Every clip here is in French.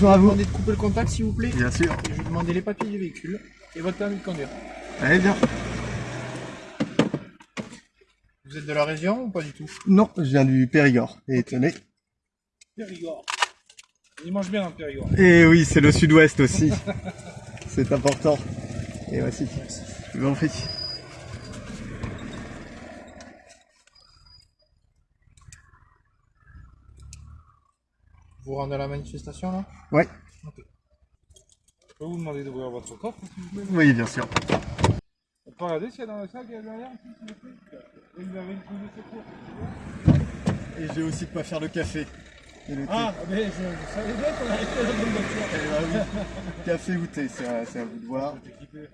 bonjour à Je vous. vous demander de couper le contact s'il vous plaît. Bien sûr. Et je vais vous demander les papiers du véhicule et votre permis de conduire. Allez bien. Vous êtes de la région ou pas du tout Non, je viens du Périgord. Et tenez. Périgord. Il mange bien dans le Périgord. Et oui, c'est le sud-ouest aussi. c'est important. Et voici. Je vous en prie. Vous rendez à la manifestation là Ouais. Je peux vous demander d'ouvrir votre coffre vous Oui, bien sûr. On peut regarder s'il y a dans le sac Et vous avez une de secours Et j'ai aussi de quoi faire le café. Et le thé. Ah, mais je, je savais bien qu'on arrêtait la bonne voiture. Eh ben oui. Café ou thé, c'est à, vous de voir.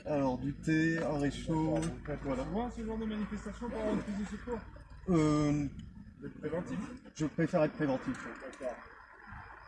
Alors du thé, un réchaud. Voilà. Moi, ce genre de manifestation pour avoir une prise de secours Euh, préventif. je préfère être préventif.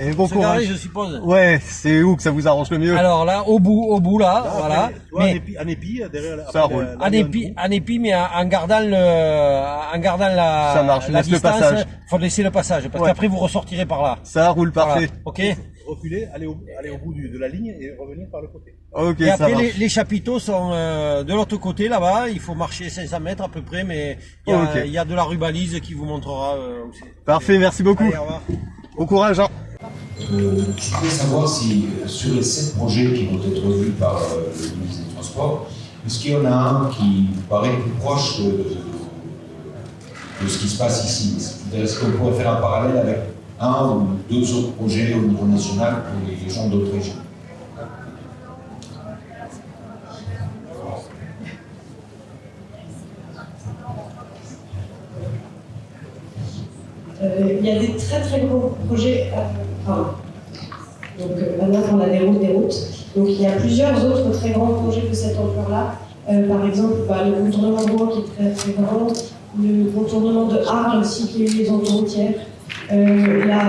Et bon courage. je suppose. Ouais, c'est où que ça vous arrange le mieux? Alors là, au bout, au bout là, voilà. Mais en épi, derrière la, Ça après roule. en épi, en épi, mais en, gardant le, en gardant la, Ça marche, la laisse le passage. Faut laisser le passage, parce Ouais. qu'après vous ressortirez par là. Ça roule parfait. Voilà. Ok. reculer, aller au, aller au bout du- de la ligne et revenir par le côté. Ok, Et ça après, marche. les, les chapiteaux sont euh, de l'autre côté là-bas. Il faut marcher 500 mètres à peu près, mais il y a, y de la rubalise qui vous montrera euh, où c'est. Parfait, merci beaucoup. Allez, au revoir. Bon courage. Hein. Euh, je voudrais savoir si euh, sur les sept projets qui vont être vus par euh, le ministre des Transports, est-ce qu'il y en a un qui paraît plus proche de, de- ce qui se passe ici? Est-ce qu'on pourrait faire un parallèle avec un ou deux autres projets au niveau national pour les, gens d'autres régions? Il y a des très très gros projets. Euh, pardon. Donc euh, maintenant on a des routes, des routes. Donc il y a plusieurs autres très grands projets de cette ampleur-là. Euh, par exemple, bah, le contournement de Rouen qui est très très grand, le contournement de Arles aussi qui est une liaison autoroutière, euh, la,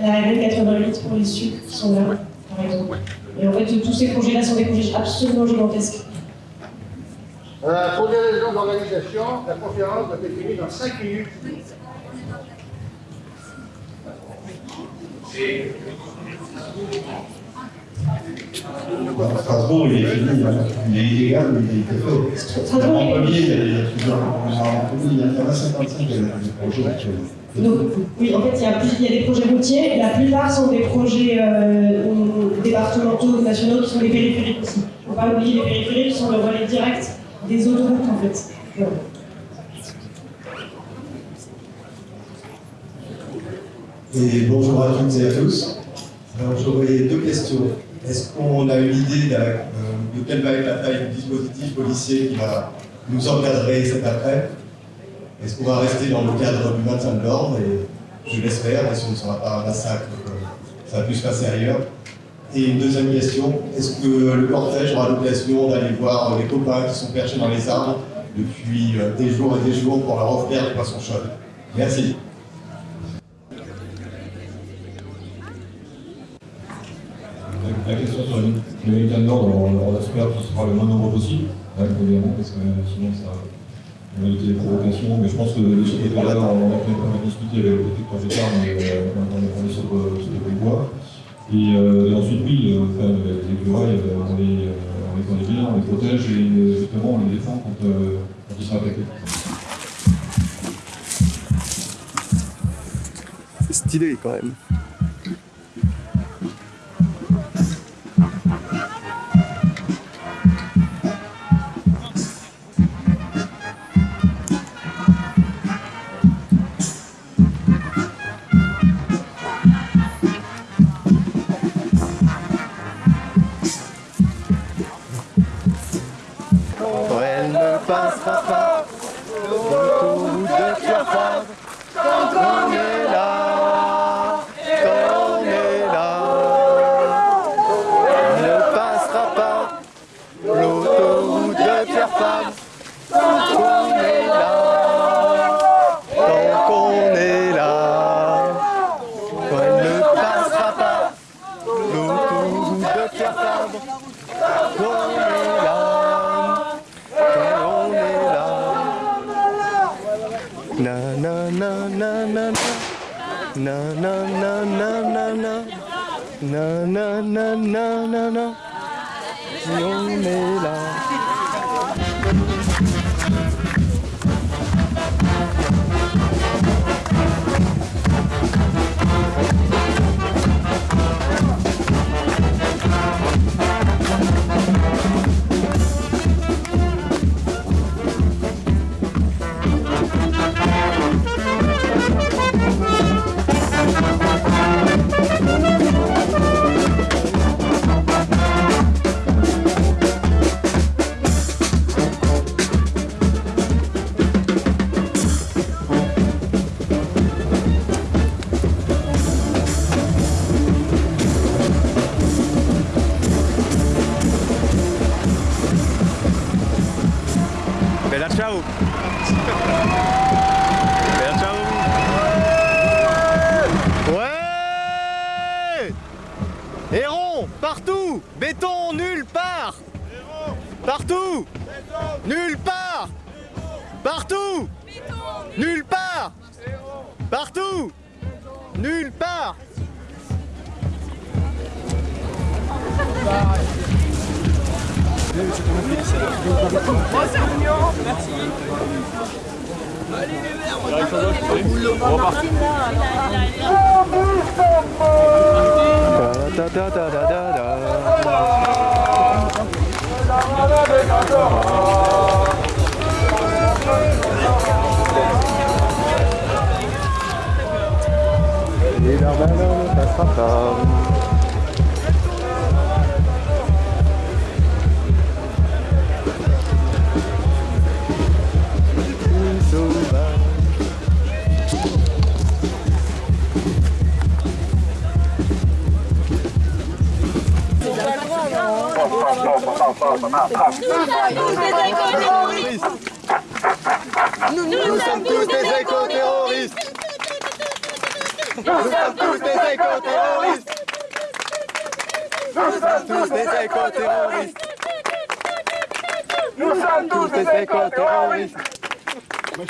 la RN88 pour les sucres qui sont là, par exemple. Et en fait, tous ces projets-là sont des projets absolument gigantesques. Euh, pour des raisons d'organisation, la conférence doit être finie dans 5 minutes. Strasbourg, il est fini, il est illégal, mais il est il est- Montpellier, il y a- plusieurs. Il y en a 55 projets actuellement. Donc, oui, en fait, il y, a il y a des projets routiers, la plupart sont des projets euh, départementaux nationaux qui sont des périphériques aussi. Il ne faut pas oublier les périphériques qui sont le relais direct des autoroutes, en fait. Voilà. Et bonjour à toutes et à tous. Alors j'aurais deux questions. Est-ce qu'on a une idée euh, de quelle va être la taille du dispositif policier qui va nous encadrer cet après? Est-ce qu'on va rester dans le cadre du maintien de l'ordre? Et je l'espère, et ce ne sera pas un massacre comme ça a pu se passer ailleurs. Et une deuxième question, est-ce que le cortège aura l'occasion d'aller voir les copains qui sont perchés dans les arbres depuis euh, des jours et des jours pour leur offrir des poissons chauds Merci. La question sur le le maintien de l'ordre, on, espère que ce sera le moins nombreux possible, hein, évidemment, parce que euh, sinon ça va éviter les provocations. Mais je pense que de ce côté-là, on a quand même discuté avec le détecteur Gétard, mais euh, on, est, sur, euh, des voies. Et, et ensuite, oui, les écureuils, on, les, on les connaît bien, on les protège et justement on les défend quand, quand ils sont attaqués. C'est stylé quand même. Quand elle me Nous sommes tous des éco-terroristes Nous sommes tous des éco-terroristes. Nous sommes tous des éco-terroristes. Nous sommes tous des éco-terroristes. Nous sommes tous des éco-terroristes On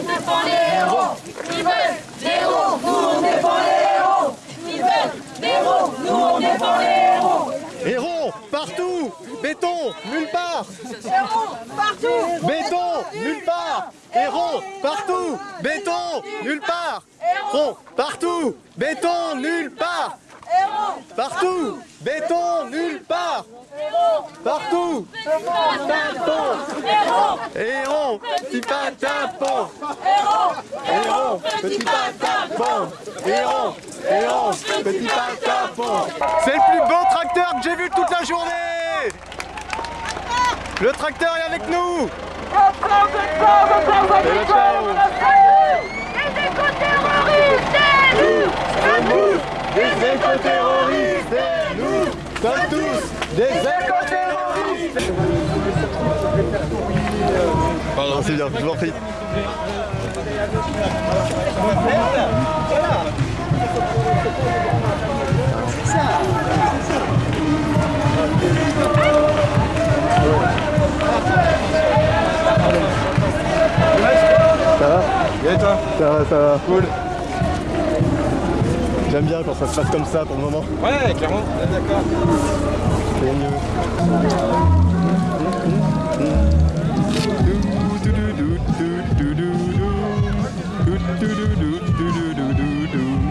défend les héros. Ils veulent des héros. Nous on défend les héros. Ils veulent des héros. Nous on défend les héros. Héros, partout. Béton, nulle part. Partout. Béton, nulle part. Héros, partout. Béton, nulle part. Héros, partout. Béton, nulle part Partout. Béton, nulle part. Partout. Tapon Héros, petit patapon Héros, petit patapon Héros, héros, petit patapon C'est le plus beau tracteur que j'ai vu toute la journée. Le tracteur est avec nous. Et des éco-terroristes Et nous sommes tous des éco-terroristes Pardon, c'est bien, je vous en prie. Ça va? Et toi? Ça va, ça va. Cool. J'aime bien quand ça se passe comme ça pour le moment. Ouais, clairement. D'accord. C'est mieux.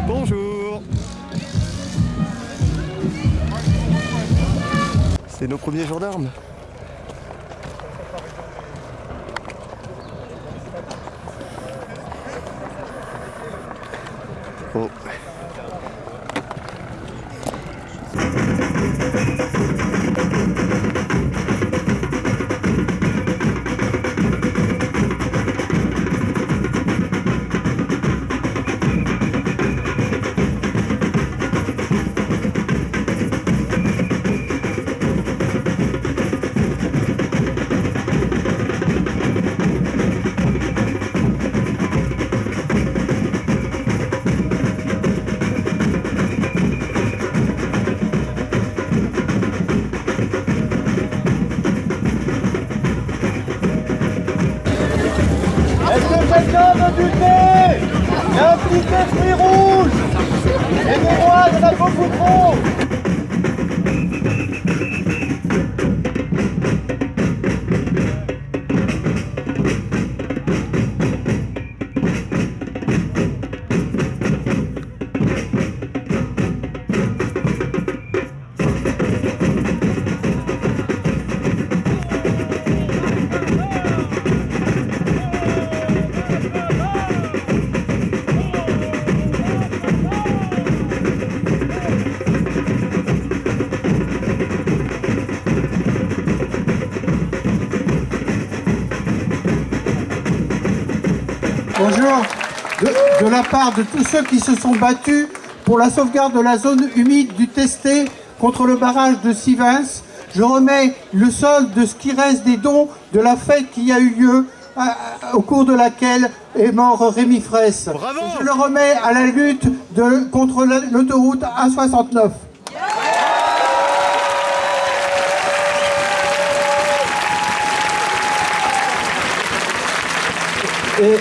Bonjour C'est nos premiers gendarmes. De, de la part de tous ceux qui se sont battus pour la sauvegarde de la zone humide du Testé contre le barrage de Sivens, je remets le solde de ce qui reste des dons de la fête qui a eu lieu à- à- au cours de laquelle est mort Rémi Fraisse. Je le remets à la lutte de, contre la- l'autoroute A69. Et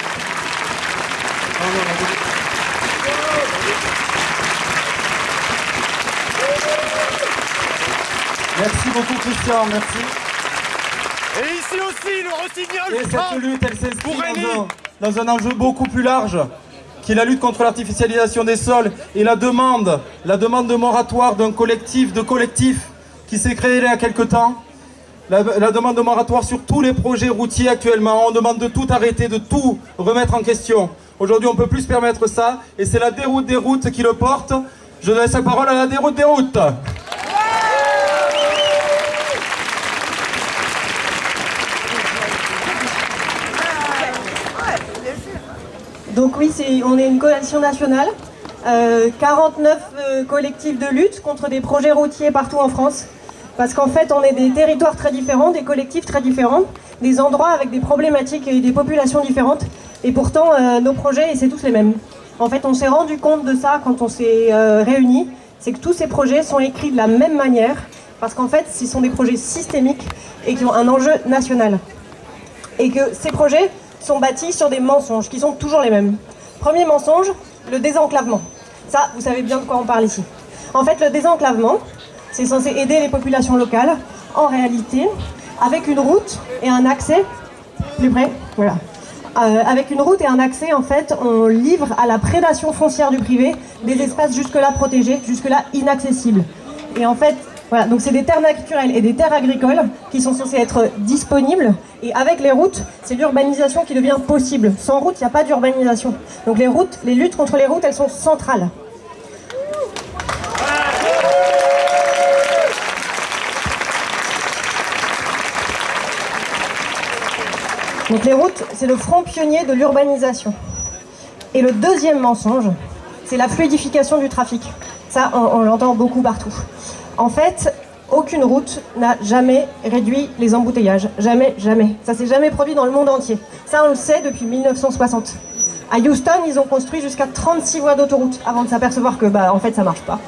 Merci beaucoup Christian, merci. Et ici aussi, le rossignol Et cette lutte, elle s'inscrit dans un, dans un enjeu beaucoup plus large, qui est la lutte contre l'artificialisation des sols et la demande, la demande de moratoire d'un collectif, de collectifs qui s'est créé il y a quelque temps. La, la demande de moratoire sur tous les projets routiers actuellement. On demande de tout arrêter, de tout remettre en question. Aujourd'hui, on ne peut plus se permettre ça, et c'est la déroute des routes qui le porte. Je laisse la parole à la déroute des routes. Donc oui, on est une coalition nationale, euh, 49 euh, collectifs de lutte contre des projets routiers partout en France. Parce qu'en fait, on est des territoires très différents, des collectifs très différents, des endroits avec des problématiques et des populations différentes. Et pourtant, euh, nos projets, c'est tous les mêmes. En fait, on s'est rendu compte de ça quand on s'est euh, réunis, c'est que tous ces projets sont écrits de la même manière, parce qu'en fait, ce sont des projets systémiques et qui ont un enjeu national et que ces projets sont bâtis sur des mensonges qui sont toujours les mêmes. Premier mensonge, le désenclavement. Ça, vous savez bien de quoi on parle ici. En fait, le désenclavement, c'est censé aider les populations locales. En réalité, avec une route et un accès, plus près, voilà. Euh, avec une route et un accès, en fait, on livre à la prédation foncière du privé des espaces jusque-là protégés, jusque-là inaccessibles. Et en fait, voilà, donc c'est des terres naturelles et des terres agricoles qui sont censées être disponibles. Et avec les routes, c'est l'urbanisation qui devient possible. Sans route, il n'y a pas d'urbanisation. Donc les routes, les luttes contre les routes, elles sont centrales. Donc les routes, c'est le front pionnier de l'urbanisation. Et le deuxième mensonge, c'est la fluidification du trafic. Ça, on, on l'entend beaucoup partout. En fait, aucune route n'a jamais réduit les embouteillages. Jamais, jamais. Ça s'est jamais produit dans le monde entier. Ça, on le sait depuis 1960. À Houston, ils ont construit jusqu'à 36 voies d'autoroute avant de s'apercevoir que, bah, en fait, ça marche pas.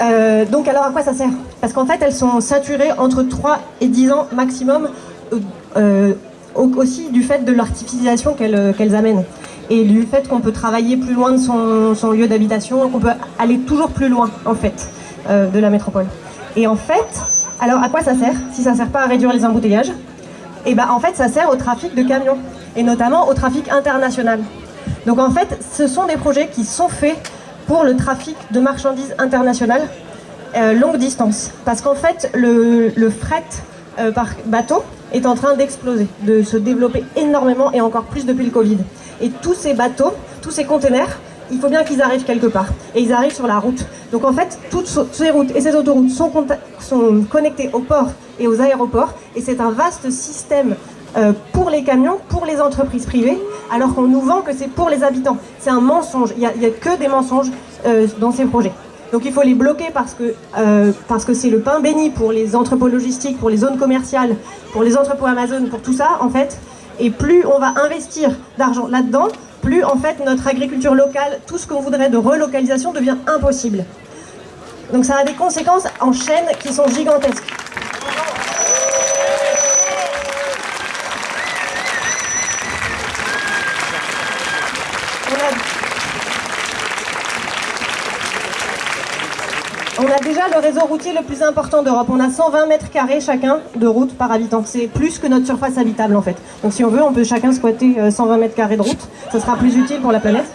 Euh, donc, alors à quoi ça sert? Parce qu'en fait, elles sont saturées entre 3 et 10 ans maximum, euh, euh, au- aussi du fait de l'artificialisation qu'elles qu'elles amènent. Et du fait qu'on peut travailler plus loin de son, son lieu d'habitation, qu'on peut aller toujours plus loin, en fait, euh, de la métropole. Et en fait, alors à quoi ça sert Si ça sert pas à réduire les embouteillages? Et ben en fait, ça sert au trafic de camions, et notamment au trafic international. Donc en fait, ce sont des projets qui sont faits pour le trafic de marchandises internationales euh, longue distance. Parce qu'en fait, le, le fret euh, par bateau est en train d'exploser, de se développer énormément et encore plus depuis le Covid. Et tous ces bateaux, tous ces containers, il faut bien qu'ils arrivent quelque part. Et ils arrivent sur la route. Donc en fait, toutes ces routes et ces autoroutes sont, connectées aux ports et aux aéroports. Et c'est un vaste système euh, pour les camions, pour les entreprises privées, alors qu'on nous vend que c'est pour les habitants. C'est un mensonge. Il n'y a que des mensonges euh, dans ces projets. Donc il faut les bloquer parce que euh, parce que c'est le pain béni pour les entrepôts logistiques, pour les zones commerciales, pour les entrepôts Amazon, pour tout ça en fait. Et plus on va investir d'argent là-dedans, plus en fait notre agriculture locale, tout ce qu'on voudrait de relocalisation devient impossible. Donc ça a des conséquences en chaîne qui sont gigantesques. Le réseau routier le plus important d'Europe. On a 120 mètres carrés chacun de route par habitant. C'est plus que notre surface habitable en fait. Donc si on veut, on peut chacun squatter euh, 120 mètres carrés de route. Ce sera plus utile pour la planète.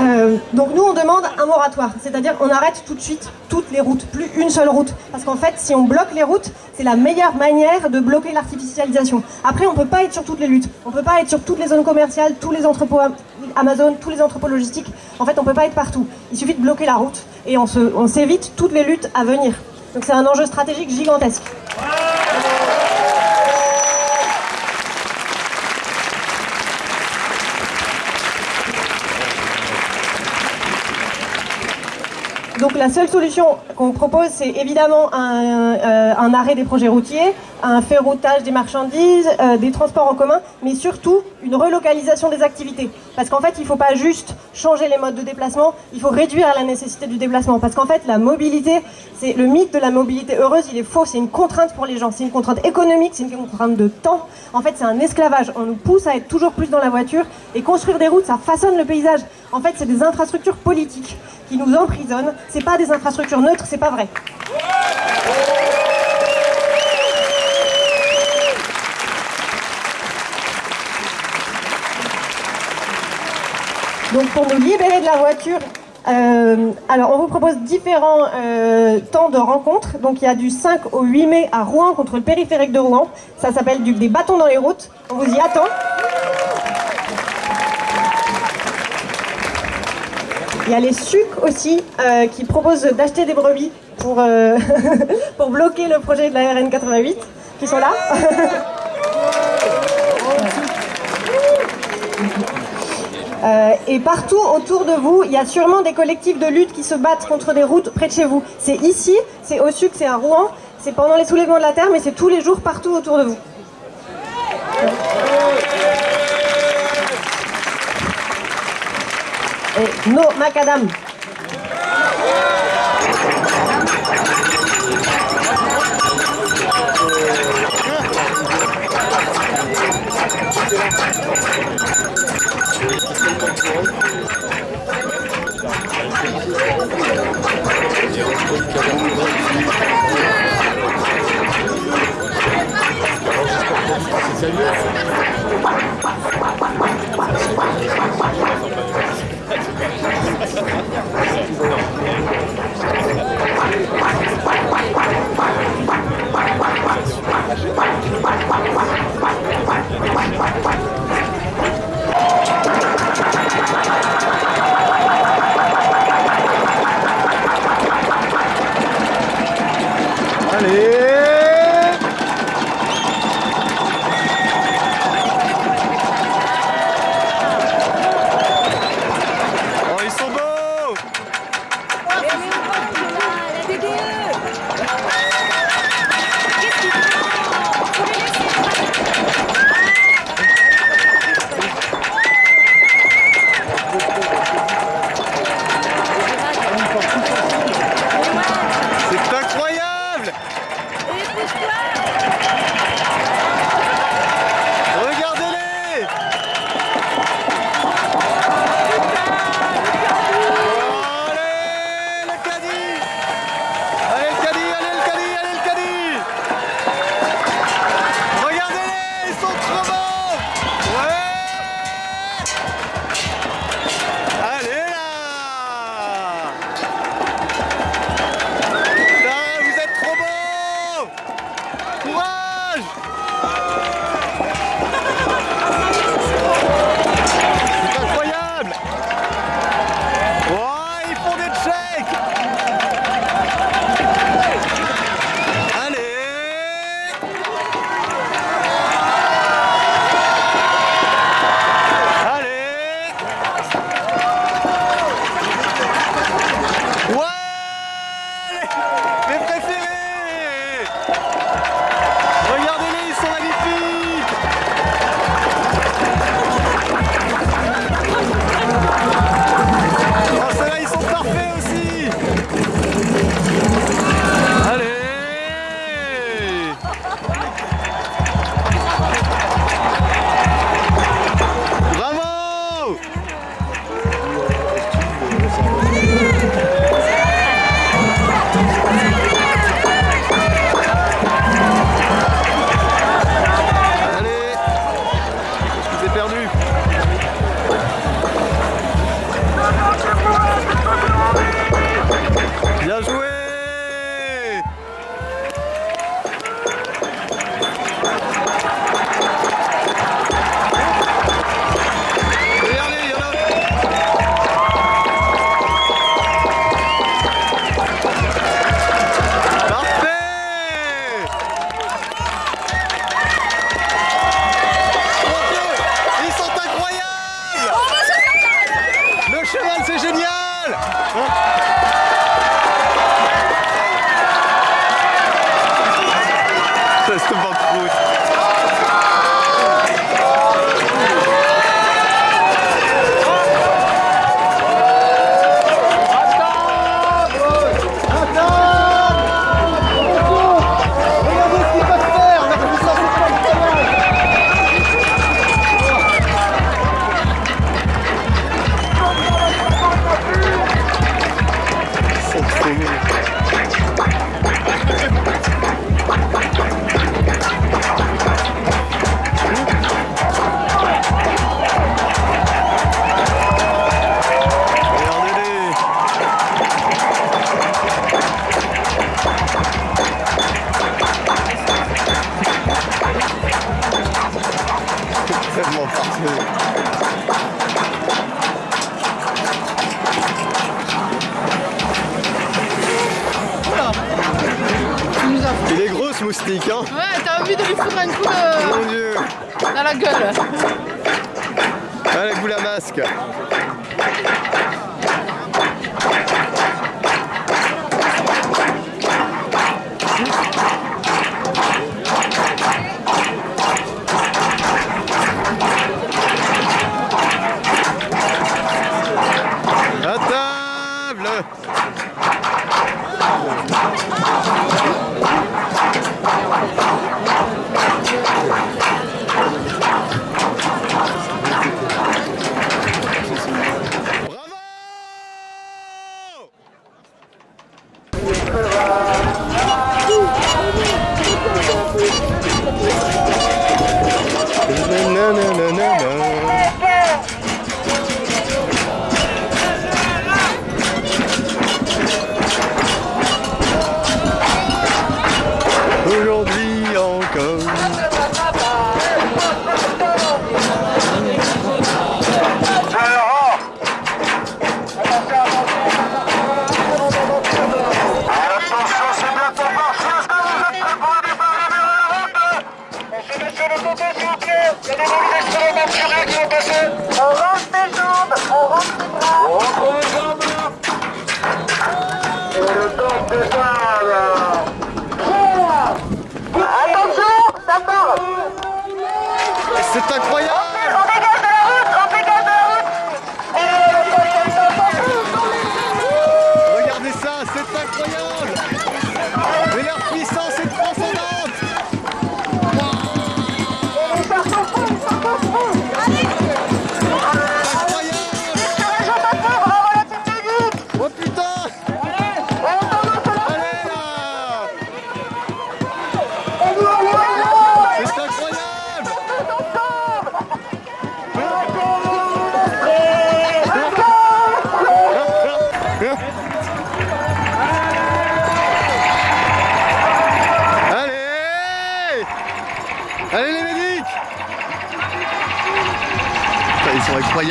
Euh, donc nous on demande un moratoire, c'est-à-dire on arrête tout de suite toutes les routes, plus une seule route. Parce qu'en fait si on bloque les routes, c'est la meilleure manière de bloquer l'artificialisation. Après on peut pas être sur toutes les luttes, on peut pas être sur toutes les zones commerciales, tous les entrepôts Am- Amazon, tous les entrepôts logistiques. En fait on peut pas être partout. Il suffit de bloquer la route et on s'évite toutes les luttes à venir. Donc c'est un enjeu stratégique gigantesque. Donc la seule solution qu'on propose, c'est évidemment un, euh, arrêt des projets routiers, un ferroutage des marchandises, euh, des transports en commun, mais surtout une relocalisation des activités. Parce qu'en fait, il ne faut pas juste changer les modes de déplacement, il faut réduire la nécessité du déplacement. Parce qu'en fait, la mobilité, c'est le mythe de la mobilité heureuse, il est faux, c'est une contrainte pour les gens, c'est une contrainte économique, c'est une contrainte de temps. En fait, c'est un esclavage. On nous pousse à être toujours plus dans la voiture et construire des routes, ça façonne le paysage. En fait, c'est des infrastructures politiques qui nous emprisonnent. C'est pas des infrastructures neutres, c'est pas vrai. Donc pour nous libérer de la voiture, euh, alors on vous propose différents euh, temps de rencontre. Donc il y a du 5 au 8 mai à Rouen contre le périphérique de Rouen. Ça s'appelle des bâtons dans les routes. On vous y attend. Il y a les SUC aussi euh, qui proposent d'acheter des brebis pour, pour bloquer le projet de la RN 88 qui sont là. Euh, et partout autour de vous, il y a sûrement des collectifs de lutte qui se battent contre des routes près de chez vous. C'est ici, c'est au SUC, c'est à Rouen, c'est pendant les soulèvements de la terre, mais c'est tous les jours partout autour de vous. Et macadam.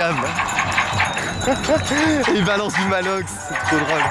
Ils balancent du malox, c'est trop drôle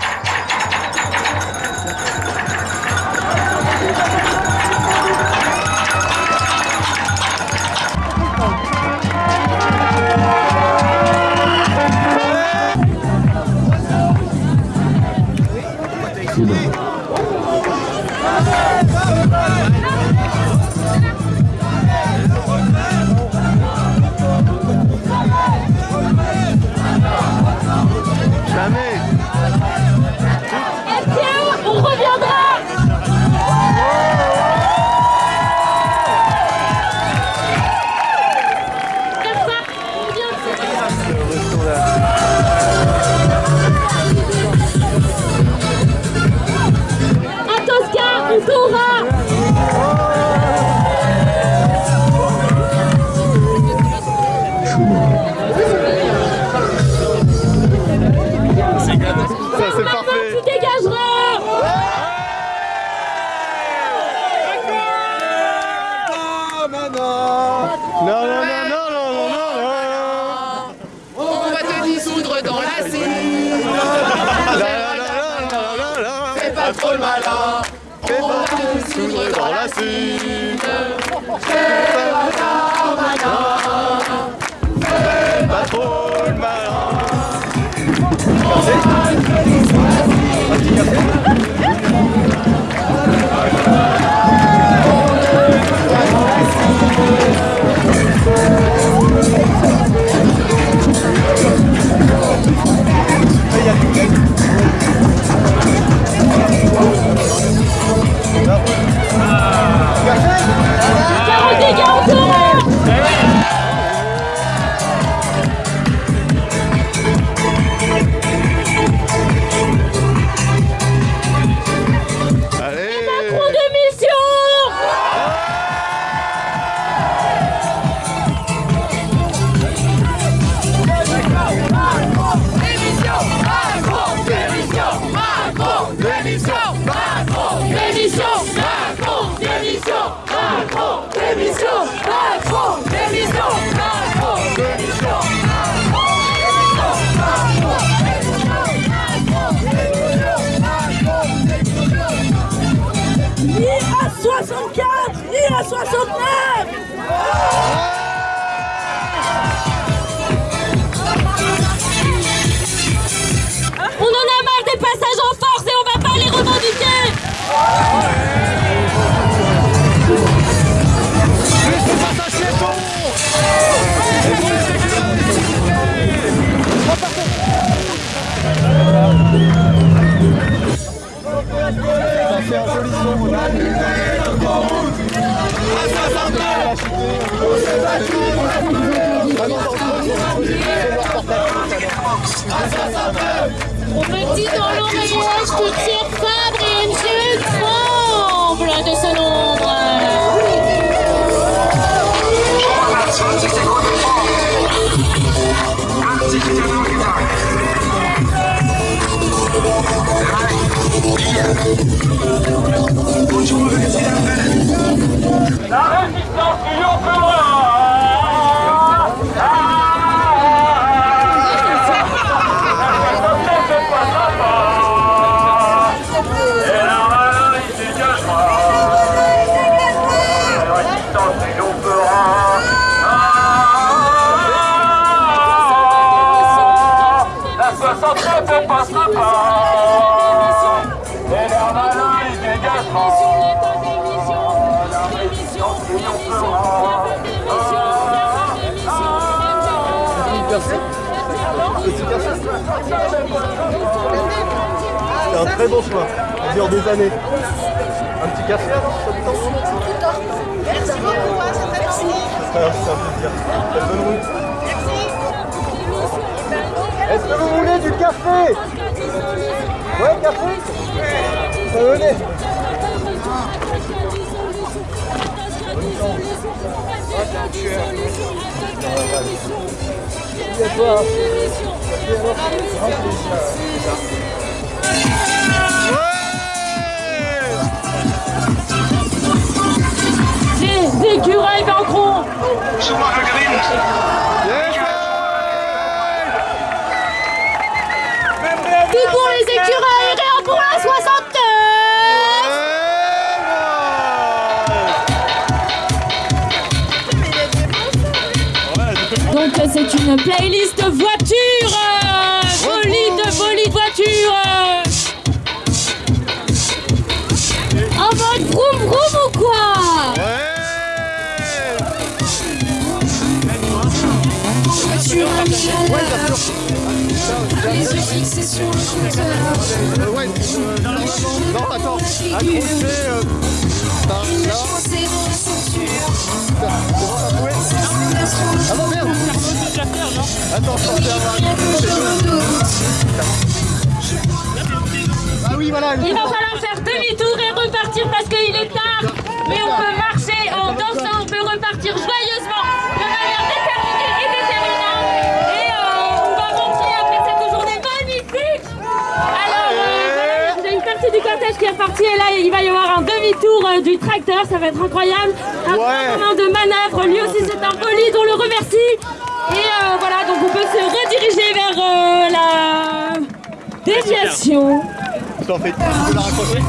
Ni à 64, On en a marre des passages en force et on va pas les revendiquer. On me dit dans l'oreillette que Pierre Fabre et MGE tremblent de ce nombre. La résistance triomphera Et Ça dure des années. Un petit café ça Merci beaucoup, hein, c'est plaisir. Belle bonne route. Est-ce que vous voulez du café? Ouais, café. Ça Merci vaincront Tout pour les écureuils, rien pour la 69 Donc c'est une playlist de Les yeux fixés sur le compteur. Euh, ouais. Non, attends. Accroché par là. Ah non, merde Attends. Il va falloir faire demi-tour et repartir parce qu'il est tard. Mais on peut marcher et là, il va y avoir un demi-tour euh, du tracteur. Ça va être incroyable. Un grand moment de manœuvre. Lui aussi, c'est un bolide, on le remercie. Et euh, voilà, donc on peut se rediriger vers euh, la déviation. T'en fais, tu peux la raccrocher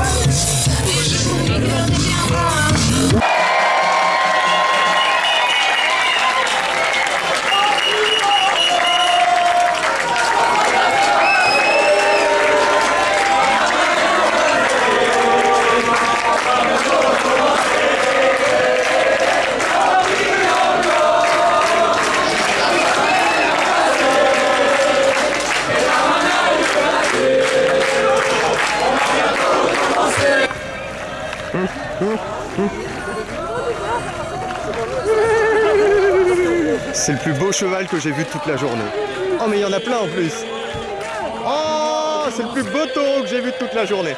beau cheval que j'ai vu toute la journée. Oh mais il y en a plein en plus. Oh c'est le plus beau taureau que j'ai vu toute la journée.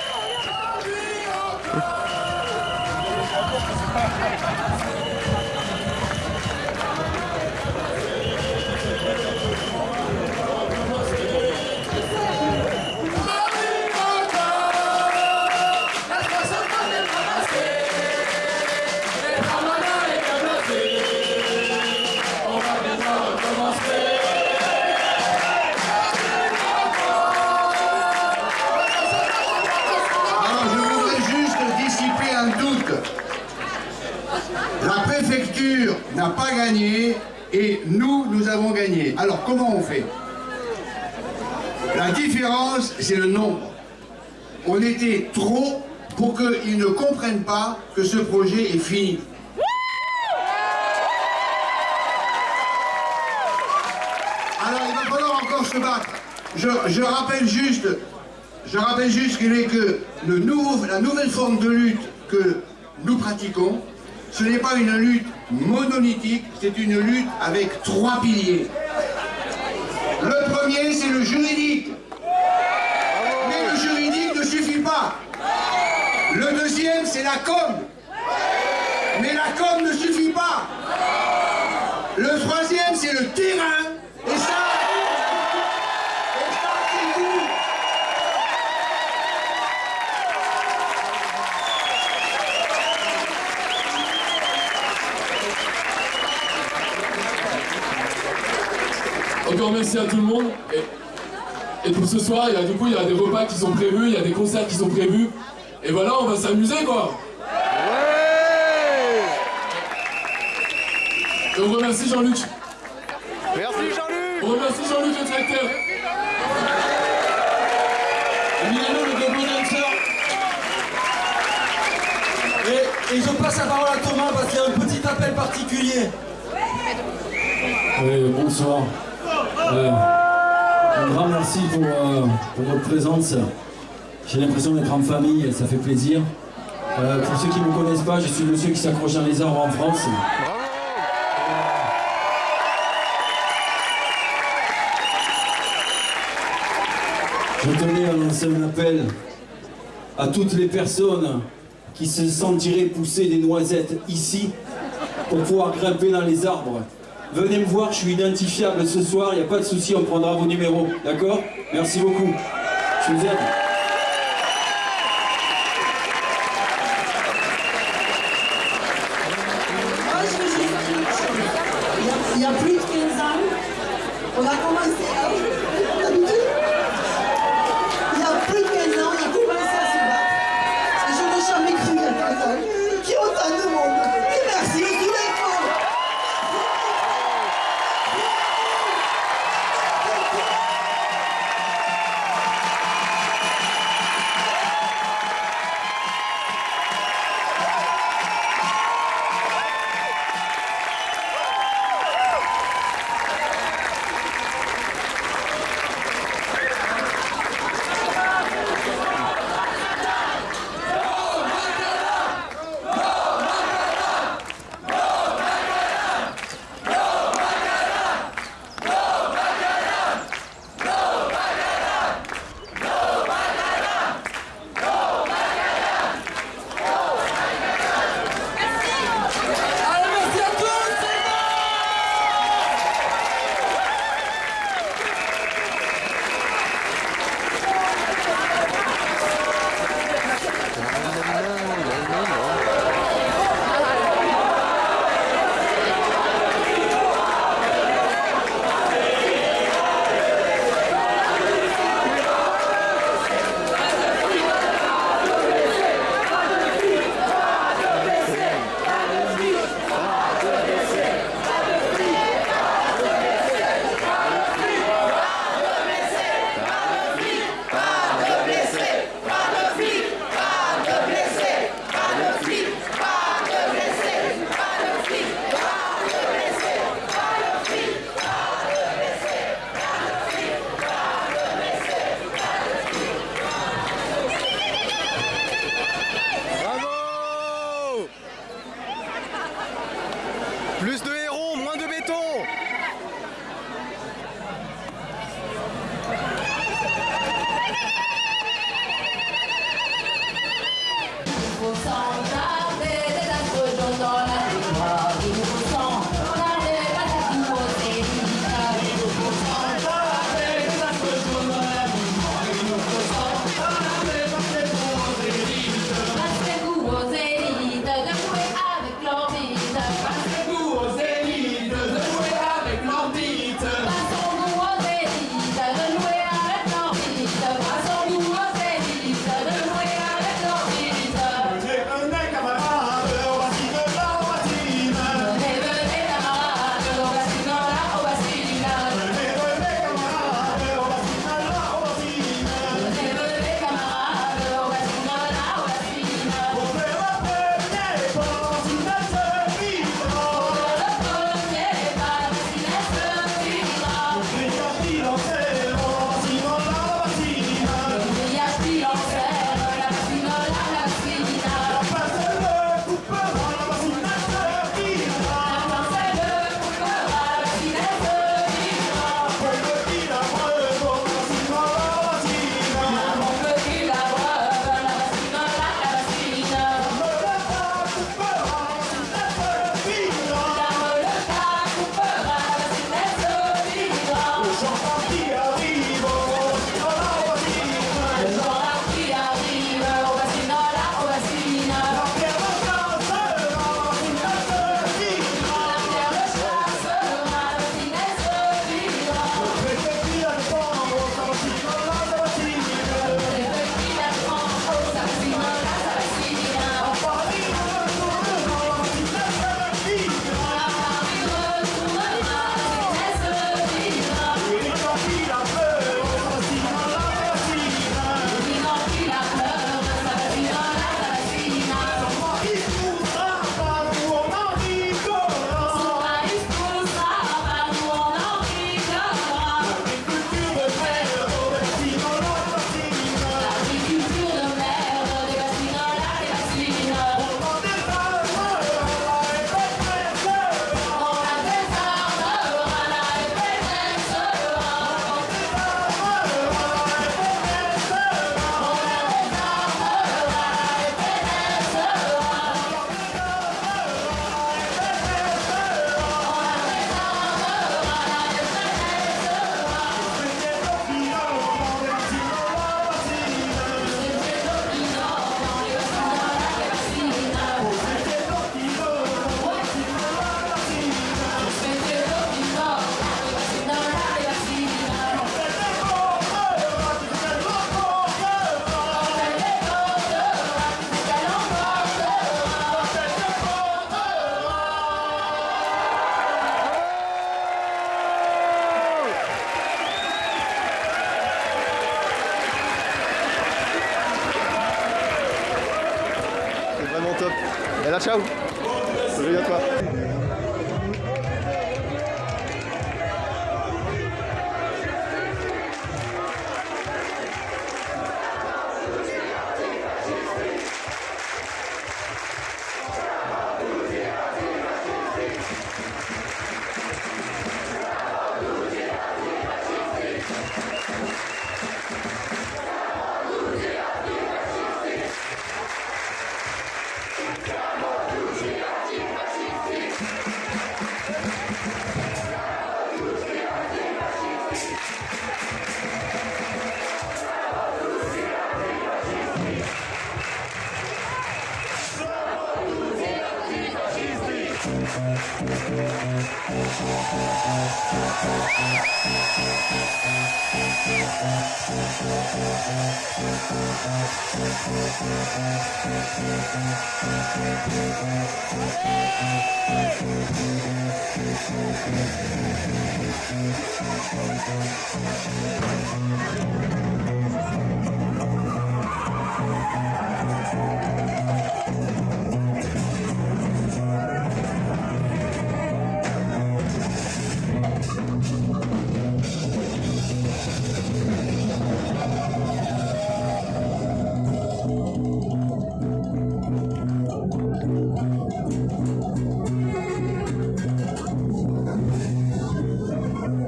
Gagné et nous, nous avons gagné. Alors comment on fait? La différence, c'est le nombre. On était trop pour qu'ils ne comprennent pas que ce projet est fini. Alors il va falloir encore se battre. Je, je rappelle juste, je rappelle juste qu'il est que le nouveau, la nouvelle forme de lutte que nous pratiquons, ce n'est pas une lutte monolithique, c'est une lutte avec trois piliers. Le premier, c'est le juridique. Mais le juridique ne suffit pas. Le deuxième, c'est la com. Mais la com ne suffit pas. Le troisième, c'est le terrain. Et ça, et ça, c'est vous. Encore merci à tout le monde. Et, et pour ce soir, il y a, du coup, il y a des repas qui sont prévus, il y a des concerts qui sont prévus. Et voilà, on va s'amuser quoi. Et on remercie Jean-Luc. Merci Jean-Luc On remercie Jean-Luc le tracteur. Emiliano le Dancer. Et, et je passe la parole à Thomas parce qu'il y a un petit appel particulier. Oui, bonsoir. Euh, un grand merci pour, euh, pour votre présence. J'ai l'impression d'être en famille, ça fait plaisir. Euh, pour ceux qui ne me connaissent pas, je suis le seul qui s'accroche dans les arbres en France. Je tenais à lancer un appel à toutes les personnes qui se sentiraient pousser des noisettes ici pour pouvoir grimper dans les arbres. Venez me voir, je suis identifiable ce soir, il n'y a pas de souci, on prendra vos numéros. D'accord? Merci beaucoup. Je vous aime.